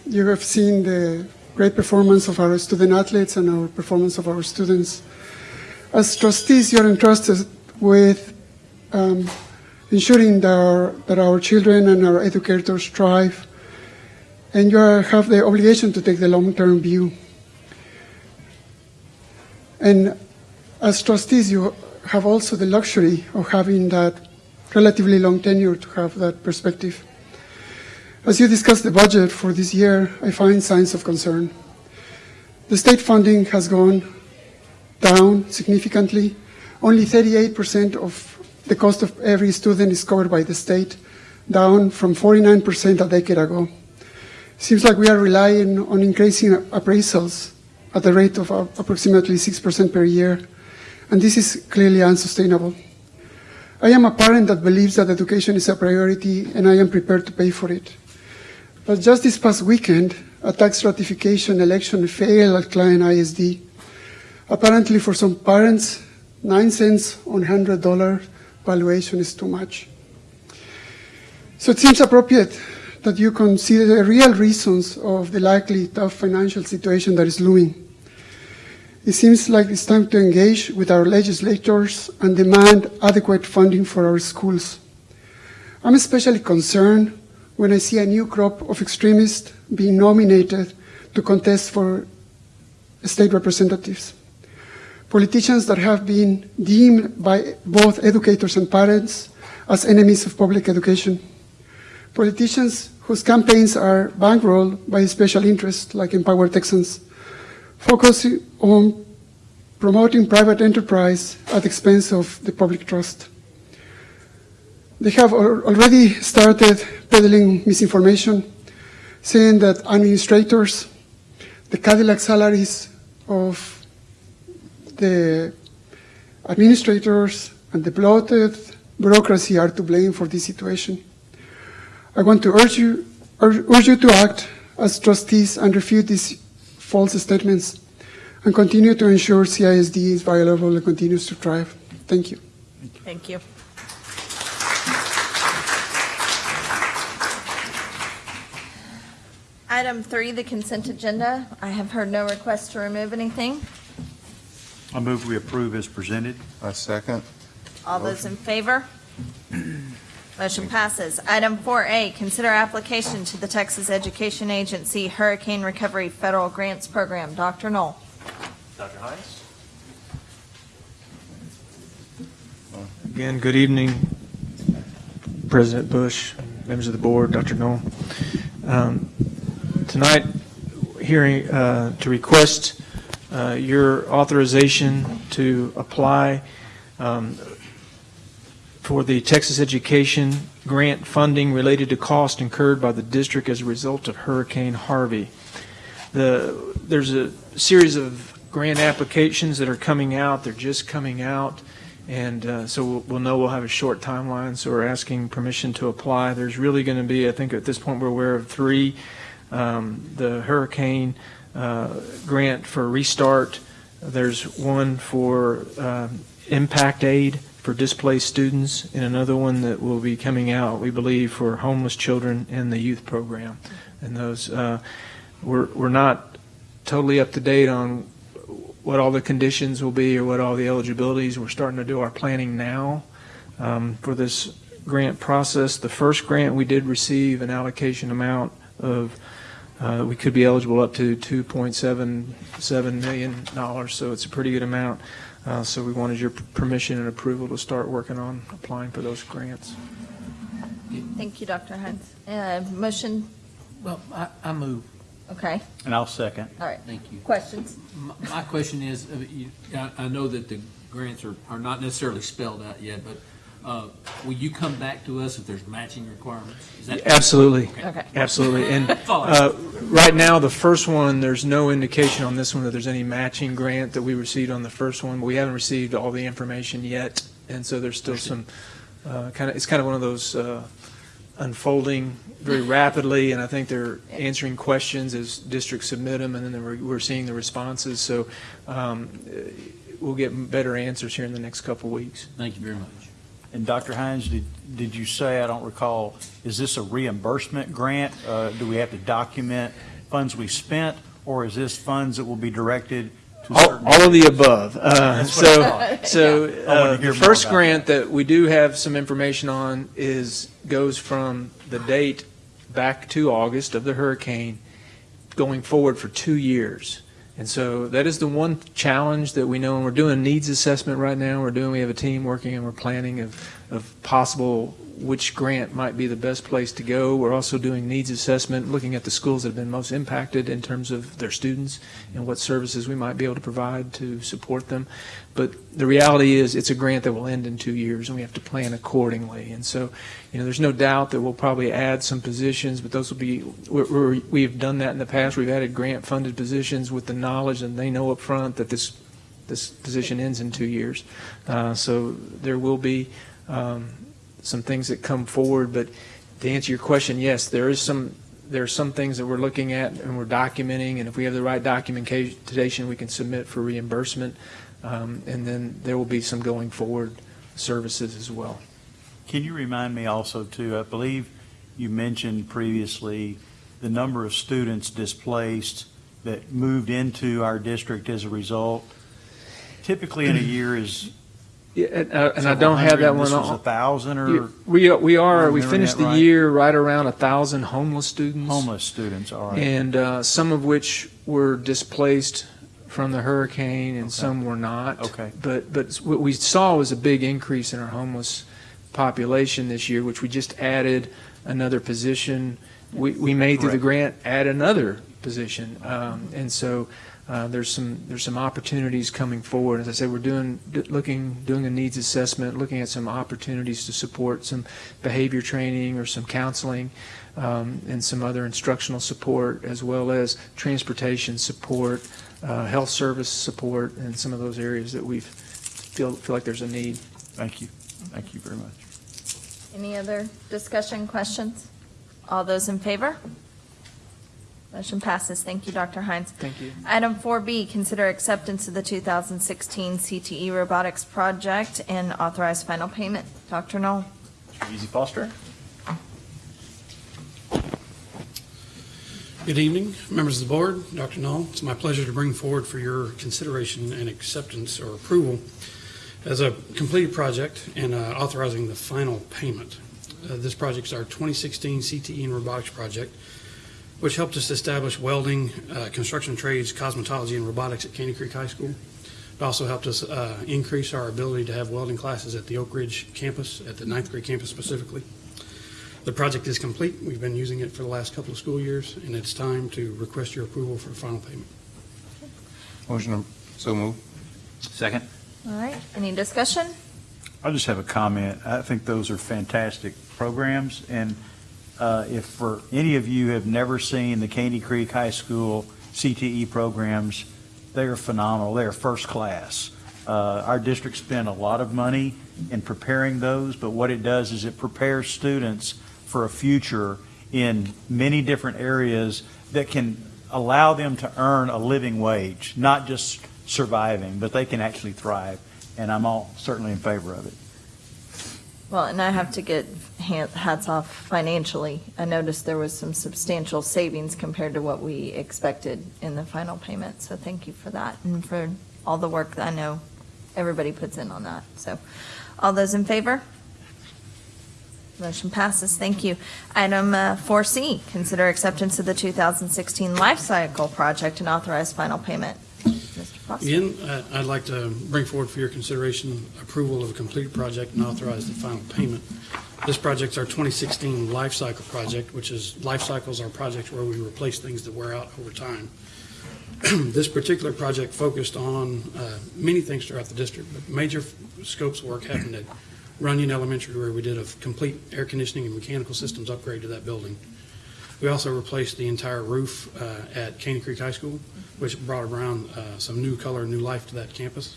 You have seen the great performance of our student athletes and our performance of our students. As trustees, you're entrusted with um, ensuring that our, that our children and our educators thrive, and you have the obligation to take the long-term view. And as trustees, you have also the luxury of having that relatively long tenure to have that perspective. As you discuss the budget for this year, I find signs of concern. The state funding has gone down significantly. Only 38% of the cost of every student is covered by the state, down from 49% a decade ago. Seems like we are relying on increasing appraisals at the rate of approximately 6% per year. and this is clearly unsustainable. I am a parent that believes that education is a priority, and I am prepared to pay for it. But just this past weekend, a tax ratification election failed at Klein ISD. Apparently, for some parents, 9 cents on $100 valuation is too much. So it seems appropriate that you consider the real reasons of the likely tough financial situation that is looming. It seems like it's time to engage with our legislators and demand adequate funding for our schools. I'm especially concerned when I see a new crop of extremists being nominated to contest for state representatives. Politicians that have been deemed by both educators and parents as enemies of public education. Politicians whose campaigns are bankrolled by special interests like Empower Texans, focusing on promoting private enterprise at the expense of the public trust. They have already started peddling misinformation, saying that administrators, the Cadillac salaries of the administrators and the bloated bureaucracy are to blame for this situation. I want to urge you, urge, urge you to act as trustees and refute these false statements and continue to ensure CISD is viable and continues to thrive. Thank you. Thank you. Item three, the consent agenda. I have heard no request to remove anything. I move we approve as presented. I second. All those in favor? Motion passes. Item 4A, consider application to the Texas Education Agency Hurricane Recovery Federal Grants Program. Dr. Null. Dr. Hines? Again, good evening, President Bush, members of the board, Dr. Null. Um, Tonight, hearing, uh, to request uh, your authorization to apply um, for the Texas Education Grant funding related to cost incurred by the district as a result of Hurricane Harvey. The, there's a series of grant applications that are coming out, they're just coming out, and uh, so we'll- we'll know we'll have a short timeline, so we're asking permission to apply. There's really going to be, I think at this point, we're aware of three. Um, The hurricane uh, grant for restart, there's one for um, impact aid for displaced students, and another one that will be coming out, we believe, for homeless children in the youth program. And those, uh, we're, we're not totally up to date on what all the conditions will be or what all the eligibilities. We're starting to do our planning now um, for this grant process. The first grant, we did receive an allocation amount of, uh, we could be eligible up to $2.77 million, so it's a pretty good amount. Uh, So we wanted your permission and approval to start working on applying for those grants. Thank you, Dr. Hines. Uh, Motion, Well, I, I move. okay, And I'll second. all right. Thank you. Questions? My, my question is, uh, I, I know that the grants are, are not necessarily spelled out yet, but, uh, will you come back to us if there's matching requirements? Is that- Absolutely. Okay. Absolutely. *laughs* And That's all I- uh, right now, the first one, there's no indication on this one that there's any matching grant that we received on the first one. We haven't received all the information yet, and so there's still some, kind of, it's kind of one of those uh, unfolding very rapidly, and I think they're answering questions as districts submit them, and then we're we're seeing the responses. So um, uh, we'll get better answers here in the next couple weeks. Thank you very much. And Dr. Hines, did, did you say, I don't recall, is this a reimbursement grant? Uh, Do we have to document funds we spent, or is this funds that will be directed to All, certain? all of the above. Uh, That's what I so, thought. *laughs* so I wanted to uh, the first about grant that we do have some information on is goes from the date back to August of the hurricane, going forward for two years. And so that is the one challenge that we know, and we're doing needs assessment right now. We're doing, we have a team working and we're planning of, of possible which grant might be the best place to go. We're also doing needs assessment, looking at the schools that have been most impacted in terms of their students and what services we might be able to provide to support them. But the reality is, it's a grant that will end in two years, and we have to plan accordingly. And so, you know, there's no doubt that we'll probably add some positions, but those will be, we're, we've done that in the past. We've added grant-funded positions with the knowledge, and they know up front that this this position ends in two years. Uh, So there will be um, some things that come forward, but to answer your question, yes, there is some, there are some things that we're looking at and we're documenting, and if we have the right documentation, we can submit for reimbursement. Um, And then there will be some going forward services as well. Can you remind me also too, I believe you mentioned previously the number of students displaced that moved into our district as a result? Typically in a year is Yeah, and, uh, and I don't have that one This was on. a thousand or We, are- we are, we Remembering finished that the right? year right around a thousand homeless students. homeless students, all right. And uh, some of which were displaced from the hurricane and some were not. Okay. But, but what we saw was a big increase in our homeless population this year, which we just added another position. We, we made through the grant, add another position. Um, And so uh, there's some, there's some opportunities coming forward. As I said, we're doing, looking, doing a needs assessment, looking at some opportunities to support some behavior training or some counseling um, and some other instructional support, as well as transportation support, uh, health service support, and some of those areas that we feel, feel like there's a need. Thank you. Thank you very much. Any other discussion, questions? All those in favor? Motion passes. Thank you, Dr. Hines. Thank you. Item 4B, consider acceptance of the 2016 CTE E Robotics Project and authorize final payment. Dr. Null. Mr. Easy Foster? Good evening, members of the board, Dr. Null. It's my pleasure to bring forward for your consideration and acceptance or approval as a completed project and uh, authorizing the final payment. Uh, This project is our 2016 CTE and robotics project, which helped us establish welding, uh, construction trades, cosmetology, and robotics at Caney Creek High School. It also helped us uh, increase our ability to have welding classes at the Oak Ridge campus, at the ninth grade campus specifically. The project is complete. We've been using it for the last couple of school years, and it's time to request your approval for the final payment. Motion, so move. Second. All right, any discussion? I just have a comment. I think those are fantastic programs, and uh, if for any of you have never seen the Caney Creek High School CTE programs, they are phenomenal. They are first class. Uh, Our district spent a lot of money in preparing those, but what it does is it prepares students for a future in many different areas that can allow them to earn a living wage, not just surviving, but they can actually thrive. And I'm all certainly in favor of it. Well, and I have to get hats off financially. I noticed there was some substantial savings compared to what we expected in the final payment, so thank you for that and for all the work that I know everybody puts in on that. So, all those in favor? Motion passes, thank you. Item uh, 4C, consider acceptance of the 2016 Life Cycle Project and authorize final payment. Again, uh, I'd like to bring forward for your consideration approval of a completed project and authorize the final payment. This project's our 2016 Life Cycle Project, which is, life cycles are projects where we replace things that wear out over time. *clears throat* This particular project focused on uh, many things throughout the district, but major scopes work happened at Runyon Elementary, where we did a complete air conditioning and mechanical systems upgrade to that building. We also replaced the entire roof uh, at Caney Creek High School, which brought around uh, some new color, and new life to that campus.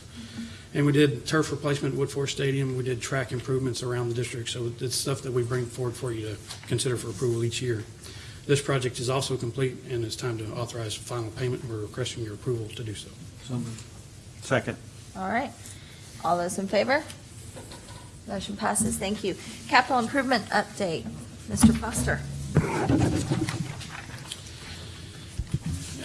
And we did turf replacement at Woodforest Stadium. We did track improvements around the district. So it's stuff that we bring forward for you to consider for approval each year. This project is also complete, and it's time to authorize final payment. We're requesting your approval to do so. Second. All right. All those in favor? Motion passes. Thank you. Capital improvement update. Mr. Foster.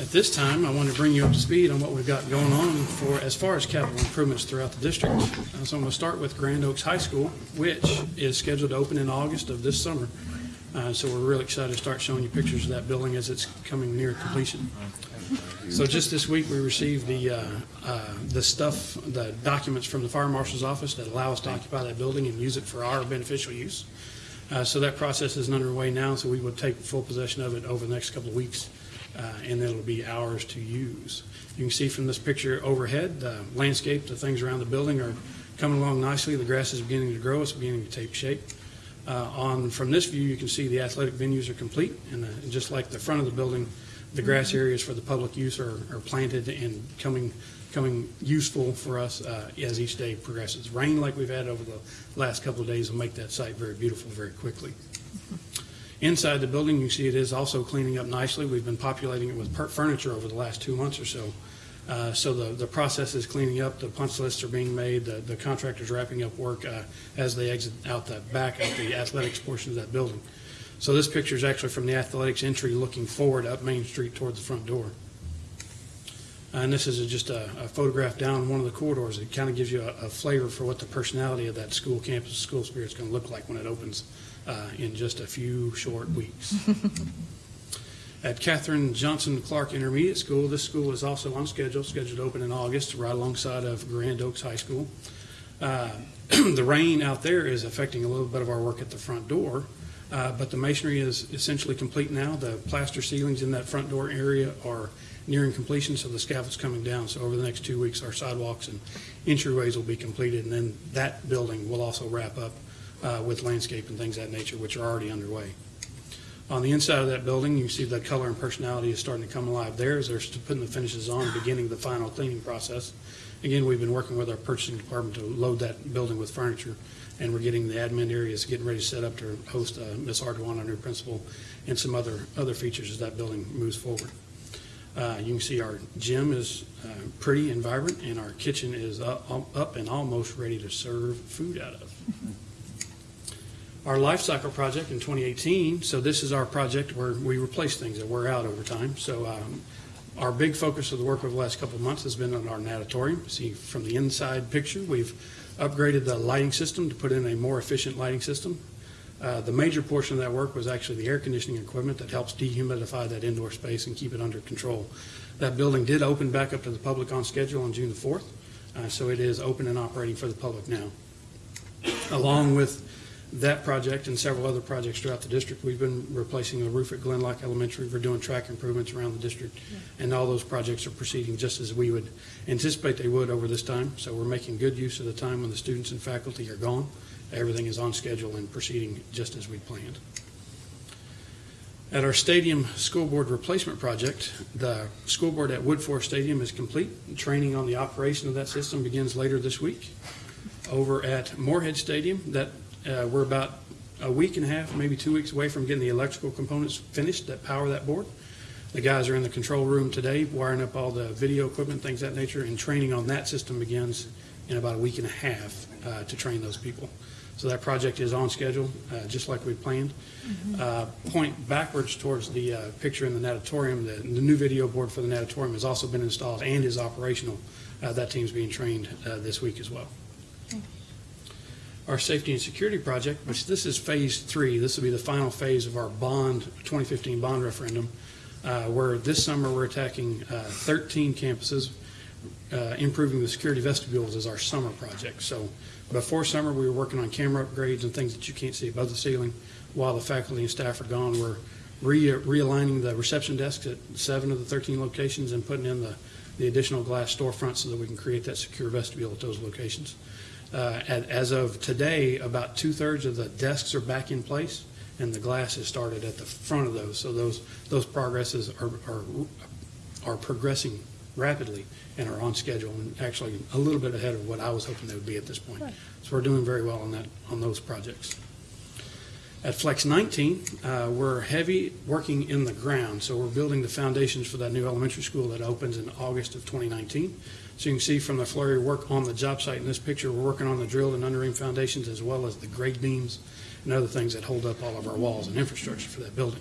At this time, I want to bring you up to speed on what we've got going on for, as far as capital improvements throughout the district. Uh, So I'm going to start with Grand Oaks High School, which is scheduled to open in August of this summer. Uh, So we're really excited to start showing you pictures of that building as it's coming near completion. So just this week, we received the, uh, uh, the stuff, the documents from the fire marshal's office that allow us to occupy that building and use it for our beneficial use. Uh, So that process is underway now, so we will take full possession of it over the next couple of weeks, uh, and it'll be ours to use. You can see from this picture overhead, the landscape, the things around the building are coming along nicely. The grass is beginning to grow, it's beginning to take shape. Uh, On, from this view, you can see the athletic venues are complete, and uh, just like the front of the building, the grass areas for the public use are, are planted and coming, coming useful for us uh, as each day progresses. Rain like we've had over the last couple of days will make that site very beautiful very quickly. *laughs* Inside the building, you see it is also cleaning up nicely. We've been populating it with furniture over the last two months or so. Uh, So the, the process is cleaning up, the punch lists are being made, the, the contractor's wrapping up work uh, as they exit out the back of the athletics portion of that building. So this picture is actually from the athletics entry looking forward up Main Street towards the front door. And this is just a, a photograph down one of the corridors. It kind of gives you a, a flavor for what the personality of that school campus, school spirit is going to look like when it opens uh, in just a few short weeks. *laughs* At Catherine Johnson Clark Intermediate School, this school is also on schedule, scheduled to open in August, right alongside of Grand Oaks High School. Uh, *clears throat* The rain out there is affecting a little bit of our work at the front door, uh, but the masonry is essentially complete now. The plaster ceilings in that front door area are nearing completion, so the scaffold's coming down. So over the next two weeks, our sidewalks and entryways will be completed, and then that building will also wrap up uh, with landscape and things of that nature, which are already underway. On the inside of that building, you see the color and personality is starting to come alive there as they're putting the finishes on, beginning the final cleaning process. Again, we've been working with our purchasing department to load that building with furniture, and we're getting the admin areas getting ready to set up to host uh, Ms. Ardoin, our new principal, and some other, other features as that building moves forward. Uh, You can see our gym is uh, pretty and vibrant, and our kitchen is up up and almost ready to serve food out of. *laughs* Our life cycle project in 2018, so this is our project where we replace things that wear out over time. So um, our big focus of the work over the last couple of months has been on our natatorium. See, from the inside picture, we've upgraded the lighting system to put in a more efficient lighting system. Uh, The major portion of that work was actually the air conditioning equipment that helps dehumidify that indoor space and keep it under control. That building did open back up to the public on schedule on June the 4th, uh, so it is open and operating for the public now. Along with that project and several other projects throughout the district, we've been replacing the roof at Glen Loch Elementary. We're doing track improvements around the district, and all those projects are proceeding just as we would anticipate they would over this time. So we're making good use of the time when the students and faculty are gone. Everything is on schedule and proceeding just as we planned. At our stadium school board replacement project, the school board at Wood Woodforest Stadium is complete. Training on the operation of that system begins later this week. Over at Moorhead Stadium, that, uh, we're about a week and a half, maybe two weeks away from getting the electrical components finished that power that board. The guys are in the control room today, wiring up all the video equipment, things of that nature, and training on that system begins in about a week and a half uh, to train those people. So that project is on schedule, uh, just like we planned. Uh, Point backwards towards the uh, picture in the natatorium, the, the new video board for the natatorium has also been installed and is operational. Uh, That team's being trained uh, this week as well. Our safety and security project, which this is phase three, this will be the final phase of our bond, 2015 bond referendum, uh, where this summer we're attacking uh, 13 campuses. Uh, Improving the security vestibules is our summer project. So before summer, we were working on camera upgrades and things that you can't see above the ceiling. While the faculty and staff are gone, we're re- realigning the reception desks at seven of the 13 locations and putting in the, the additional glass storefront so that we can create that secure vestibule at those locations. Uh, at- As of today, about two-thirds of the desks are back in place, and the glass has started at the front of those. So those, those progresses are, are, are progressing rapidly and are on schedule, and actually a little bit ahead of what I was hoping they would be at this point. So we're doing very well on that, on those projects. At Flex 19, uh, we're heavy working in the ground, so we're building the foundations for that new elementary school that opens in August of 2019. So you can see from the flurry work on the job site in this picture, we're working on the drilled and undering foundations as well as the grade beams and other things that hold up all of our walls and infrastructure for that building.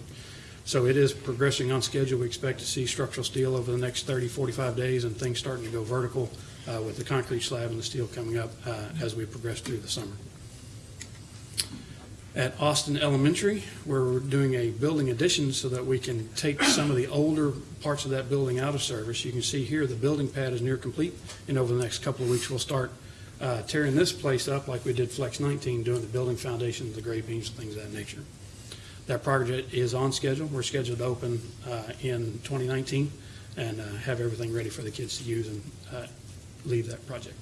So it is progressing on schedule. We expect to see structural steel over the next 30, 45 days and things starting to go vertical uh, with the concrete slab and the steel coming up uh, as we progress through the summer. At Austin Elementary, we're doing a building addition so that we can take some of the older parts of that building out of service. You can see here, the building pad is near complete, and over the next couple of weeks, we'll start uh, tearing this place up like we did Flex 19, doing the building foundations, the grade beams, things of that nature. That project is on schedule. We're scheduled to open uh, in 2019 and uh, have everything ready for the kids to use and uh, leave that project.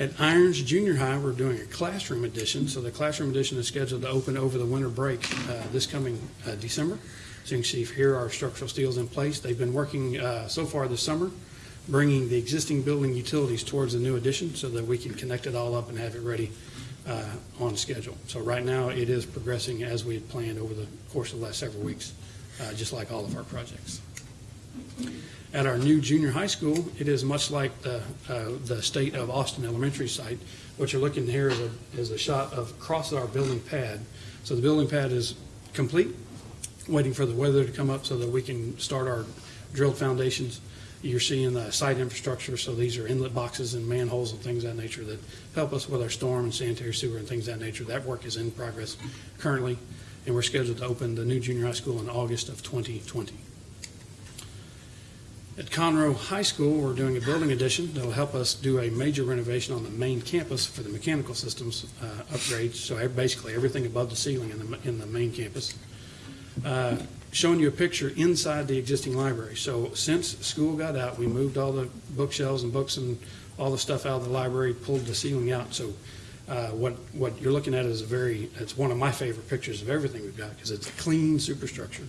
At Irons Junior High, we're doing a classroom edition. So the classroom edition is scheduled to open over the winter break uh, this coming uh, December. So you can see here our structural steel's in place. They've been working uh, so far this summer, bringing the existing building utilities towards the new addition so that we can connect it all up and have it ready uh, on schedule. So right now, it is progressing as we had planned over the course of the last several weeks, uh, just like all of our projects. At our new junior high school, it is much like the, uh, the state of Austin Elementary site. What you're looking here is a, is a shot of across our building pad. So the building pad is complete, waiting for the weather to come up so that we can start our drilled foundations. You're seeing the site infrastructure, so these are inlet boxes and manholes and things of that nature that help us with our storm and sanitary sewer and things of that nature. That work is in progress currently, and we're scheduled to open the new junior high school in August of 2020. At Conroe High School, we're doing a building addition that'll help us do a major renovation on the main campus for the mechanical systems uh, upgrades, so basically everything above the ceiling in the, in the main campus. Uh, Showing you a picture inside the existing library. So since school got out, we moved all the bookshelves and books and all the stuff out of the library, pulled the ceiling out. So uh, what, what you're looking at is a very, it's one of my favorite pictures of everything we've got, because it's a clean superstructure.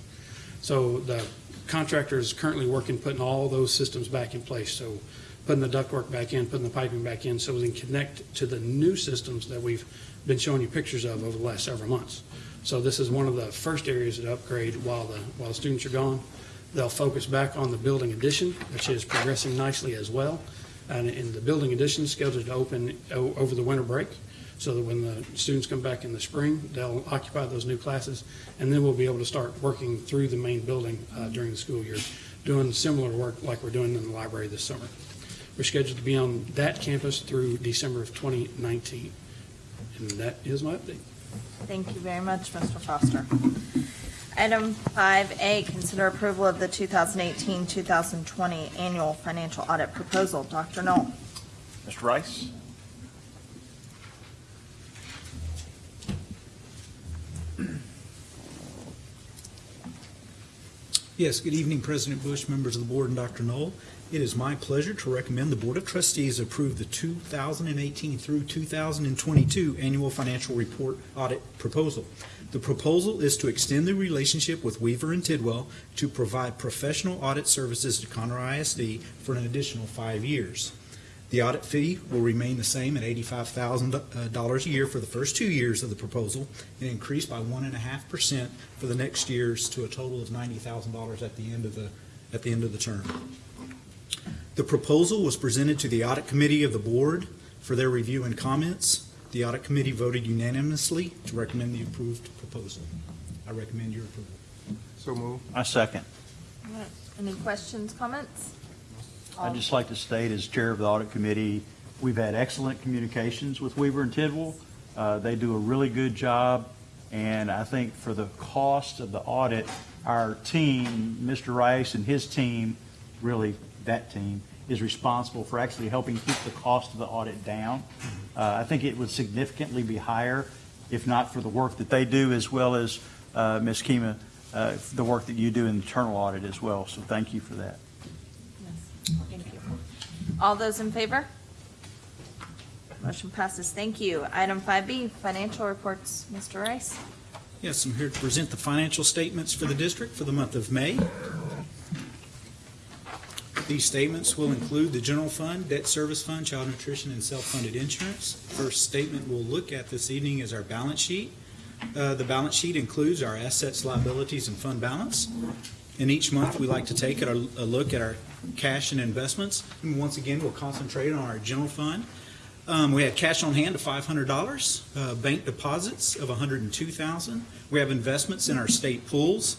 So the contractor is currently working, putting all those systems back in place. So putting the ductwork back in, putting the piping back in, so we can connect to the new systems that we've been showing you pictures of over the last several months. So this is one of the first areas to upgrade while the, while the students are gone. They'll focus back on the building addition, which is progressing nicely as well. And in the building addition is scheduled to open over the winter break, so that when the students come back in the spring, they'll occupy those new classes, and then we'll be able to start working through the main building uh, during the school year, doing similar work like we're doing in the library this summer. We're scheduled to be on that campus through December of 2019. And that is my update. Thank you very much, Mr. Foster. Item 5A, consider approval of the 2018-2020 annual financial audit proposal. Dr. Null. Mr. Rice? Yes, good evening, President Bush, members of the board, and Dr. Null. It is my pleasure to recommend the Board of Trustees approve the 2018 through 2022 Annual Financial Report Audit Proposal. The proposal is to extend the relationship with Weaver and Tidwell to provide professional audit services to Conroe ISD for an additional five years. The audit fee will remain the same at $85,000 uh, a year for the first two years of the proposal and increase by 1.5% for the next years to a total of $90,000 at the end of the, at the end of the term. The proposal was presented to the Audit Committee of the Board for their review and comments. The Audit Committee voted unanimously to recommend the approved proposal. I recommend your approval. So move. I second. Any questions, comments? I'd just like to state, as chair of the audit committee, we've had excellent communications with Weaver and Tidwell. Uh, They do a really good job, and I think for the cost of the audit, our team, Mr. Rice and his team, really that team, is responsible for actually helping keep the cost of the audit down. Uh, I think it would significantly be higher if not for the work that they do, as well as, uh, Ms. Kima, uh, the work that you do in the internal audit as well. So thank you for that. Thank you. All those in favor? Motion passes. Thank you. Item 5B, financial reports. Mr. Rice. Yes, I'm here to present the financial statements for the district for the month of May. These statements will include the general fund, debt service fund, child nutrition, and self-funded insurance. First statement we'll look at this evening is our balance sheet. Uh, The balance sheet includes our assets, liabilities, and fund balance. And each month, we like to take a look at our cash and investments. And once again, we'll concentrate on our general fund. Um, we had cash on hand of five hundred dollars, uh, bank deposits of $102,000. We have investments in our state pools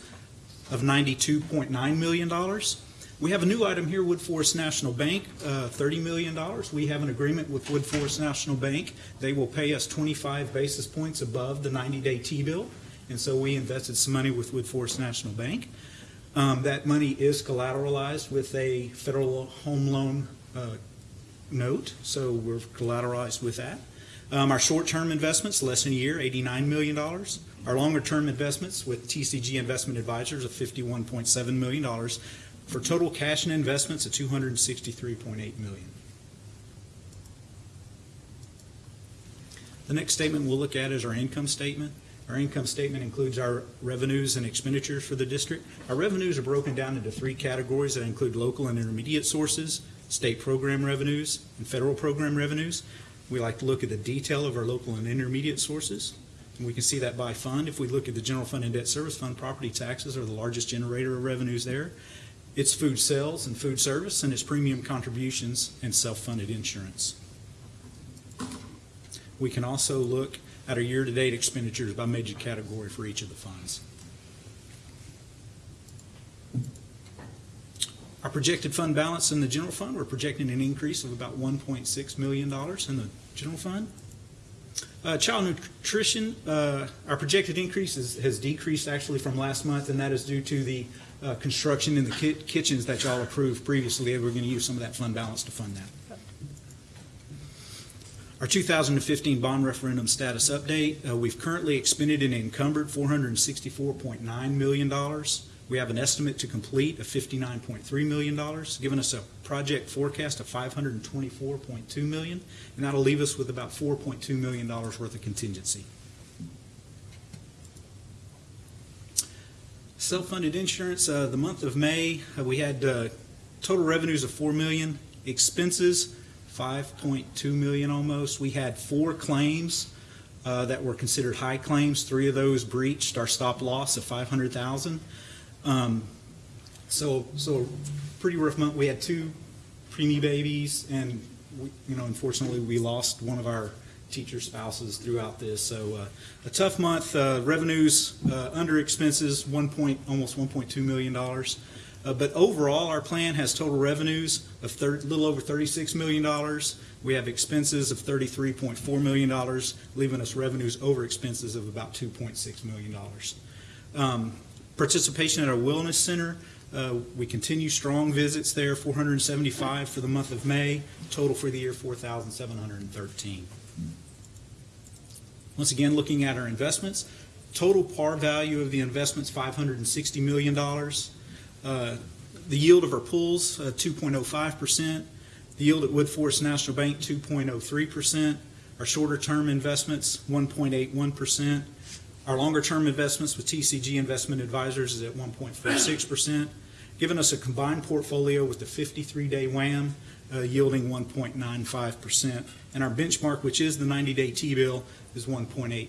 of ninety-two point nine million dollars. We have a new item here, Woodforest National Bank, uh, thirty million dollars. We have an agreement with Woodforest National Bank. They will pay us twenty-five basis points above the ninety-day T-bill. And so we invested some money with Woodforest National Bank. Um, that money is collateralized with a federal home loan, uh, note, so we're collateralized with that. Um, our short-term investments, less than a year, $89 million. Our longer-term investments with TCG Investment Advisors of $51.7 million for total cash and investments of 263.8 million. The next statement we'll look at is our income statement. Our income statement includes our revenues and expenditures for the district. Our revenues are broken down into three categories that include local and intermediate sources, state program revenues, and federal program revenues. We like to look at the detail of our local and intermediate sources, and we can see that by fund. If we look at the general fund and debt service fund, property taxes are the largest generator of revenues there. It's food sales and food service, and it's premium contributions and self-funded insurance. We can also look at our year-to-date expenditures by major category for each of the funds. Our projected fund balance in the general fund, we're projecting an increase of about $1.6 million in the general fund. Uh, Child nutrition, uh, our projected increase is- has decreased actually from last month, and that is due to the uh, construction in the ki- kitchens that y'all approved previously. And we're going to use some of that fund balance to fund that. Our 2015 bond referendum status update, uh, we've currently expended and encumbered $464.9 million. We have an estimate to complete of $59.3 million, giving us a project forecast of 524.2 million, and that'll leave us with about $4.2 million worth of contingency. Self-funded insurance, uh, the month of May, uh, we had uh, total revenues of 4 million, expenses 5.2 million almost. We had four claims uh, that were considered high claims. Three of those breached our stop loss of 500,000. Um, so, so pretty rough month. We had two preemie babies, and we, you know, unfortunately, we lost one of our teacher spouses throughout this. So, uh, a tough month. Uh, revenues uh, under expenses, one point, almost 1.2 million dollars. Uh, But overall, our plan has total revenues of a little over $36 million. We have expenses of $33.4 million, leaving us revenues over expenses of about $2.6 million. Um, Participation at our Wellness Center, uh, we continue strong visits there, 475 for the month of May, total for the year 4,713. Once again, looking at our investments, total par value of the investments, $560 million. Uh, The yield of our pools, uh, 2.05%. The yield at Woodforest National Bank, 2.03%. Our shorter-term investments, 1.81%. Our longer-term investments with TCG Investment Advisors is at 1.46%, giving us a combined portfolio with the 53-day WAM uh, yielding 1.95%. And our benchmark, which is the 90-day T-bill, is 1.89.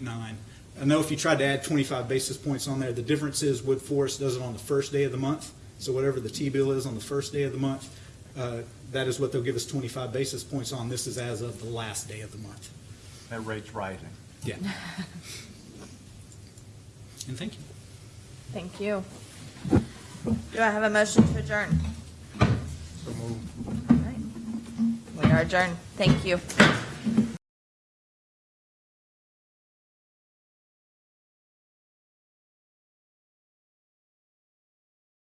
I know if you tried to add 25 basis points on there, the difference is Woodforest does it on the first day of the month. So whatever the T-bill is on the first day of the month, uh, that is what they'll give us 25 basis points on. This is as of the last day of the month. That rate's rising. Yeah. *laughs* And thank you. Thank you. Do I have a motion to adjourn? We are adjourned. Thank you.